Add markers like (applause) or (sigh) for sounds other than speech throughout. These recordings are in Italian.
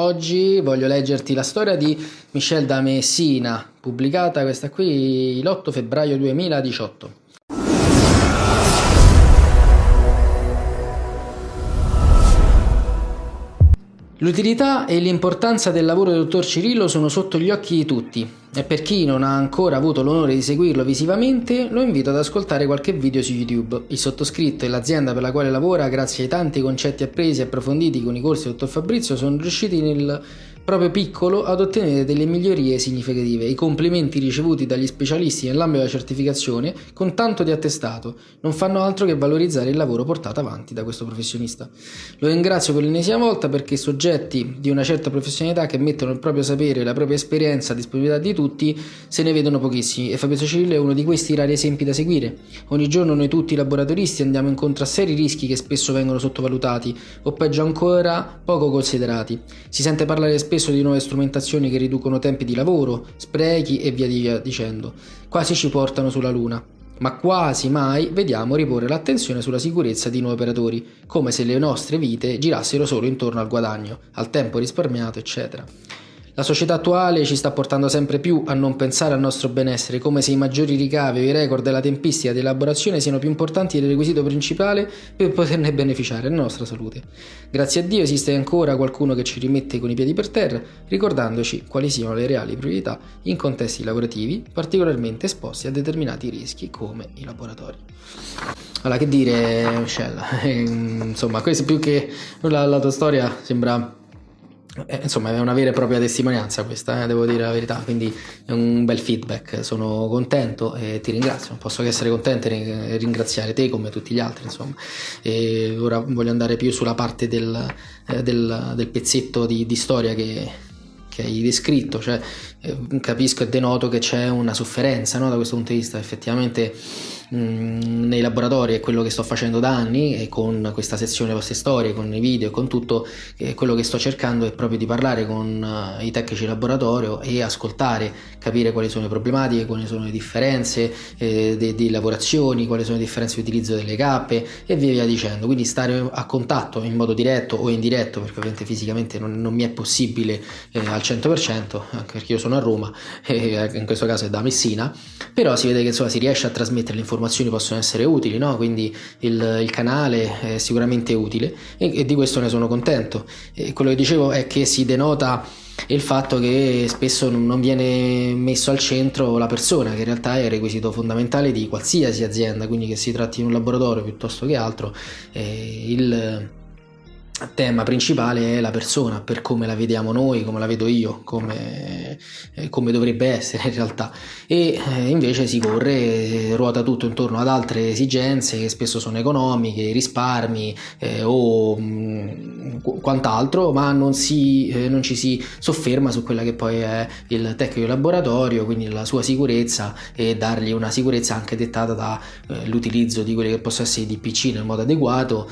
Oggi voglio leggerti la storia di Michel da Messina, pubblicata questa qui l'8 febbraio 2018. L'utilità e l'importanza del lavoro del dottor Cirillo sono sotto gli occhi di tutti e per chi non ha ancora avuto l'onore di seguirlo visivamente lo invito ad ascoltare qualche video su YouTube. Il sottoscritto e l'azienda per la quale lavora, grazie ai tanti concetti appresi e approfonditi con i corsi del dottor Fabrizio, sono riusciti nel proprio piccolo ad ottenere delle migliorie significative. I complimenti ricevuti dagli specialisti nell'ambito della certificazione, con tanto di attestato, non fanno altro che valorizzare il lavoro portato avanti da questo professionista. Lo ringrazio per l'ennesima volta perché soggetti di una certa professionalità che mettono il proprio sapere, la propria esperienza a disponibilità di tutti, se ne vedono pochissimi e Fabrizio Cirillo è uno di questi rari esempi da seguire. Ogni giorno noi tutti laboratoristi andiamo incontro a seri rischi che spesso vengono sottovalutati o peggio ancora poco considerati. Si sente parlare spesso di nuove strumentazioni che riducono tempi di lavoro, sprechi e via dicendo. Quasi ci portano sulla luna. Ma quasi mai vediamo riporre l'attenzione sulla sicurezza di nuovi operatori, come se le nostre vite girassero solo intorno al guadagno, al tempo risparmiato, eccetera. La società attuale ci sta portando sempre più a non pensare al nostro benessere, come se i maggiori ricavi o i record della tempistica di elaborazione siano più importanti del requisito principale per poterne beneficiare la nostra salute. Grazie a Dio esiste ancora qualcuno che ci rimette con i piedi per terra, ricordandoci quali siano le reali priorità in contesti lavorativi particolarmente esposti a determinati rischi come i laboratori. Allora, che dire, Michelle? (laughs) Insomma, questo più che la, la tua storia sembra eh, insomma, è una vera e propria testimonianza questa, eh, devo dire la verità, quindi è un bel feedback, sono contento e ti ringrazio, non posso che essere contento e ringraziare te come tutti gli altri, insomma. E ora voglio andare più sulla parte del, eh, del, del pezzetto di, di storia che, che hai descritto, cioè eh, capisco e denoto che c'è una sofferenza no, da questo punto di vista, effettivamente mh, nei laboratori è quello che sto facendo da anni e con questa sezione vostre storie, con i video con tutto, eh, quello che sto cercando è proprio di parlare con uh, i tecnici laboratorio e ascoltare, capire quali sono le problematiche, quali sono le differenze eh, di lavorazioni, quali sono le differenze di utilizzo delle cappe e via via dicendo, quindi stare a contatto in modo diretto o indiretto perché ovviamente fisicamente non, non mi è possibile eh, al 100% anche perché io sono a Roma (laughs) e in questo caso è da Messina però si vede che insomma si riesce a trasmettere le informazioni possono essere utili no? quindi il, il, canale è sicuramente utile e, e, di questo ne sono contento e quello che dicevo è che si denota il fatto che spesso non viene messo al centro la persona che in realtà è il requisito fondamentale di qualsiasi azienda quindi che si tratti di un laboratorio piuttosto che altro eh, il tema principale è la persona, per come la vediamo noi, come la vedo io, come, eh, come dovrebbe essere in realtà. E eh, invece si corre, eh, ruota tutto intorno ad altre esigenze che spesso sono economiche, risparmi eh, o mh, mm, quant'altro, ma non, si, eh, non, ci si sofferma su quella che poi è il tecnico laboratorio, quindi la sua sicurezza e dargli una sicurezza anche dettata dall'utilizzo di quelli che possono essere i DPC nel modo adeguato,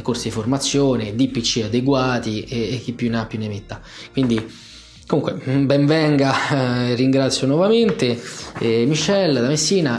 corsi di formazione, DPC PC adeguati e, e chi più ne ha più ne metta. Quindi Comunque, benvenga, eh, ringrazio nuovamente eh, Michelle da Messina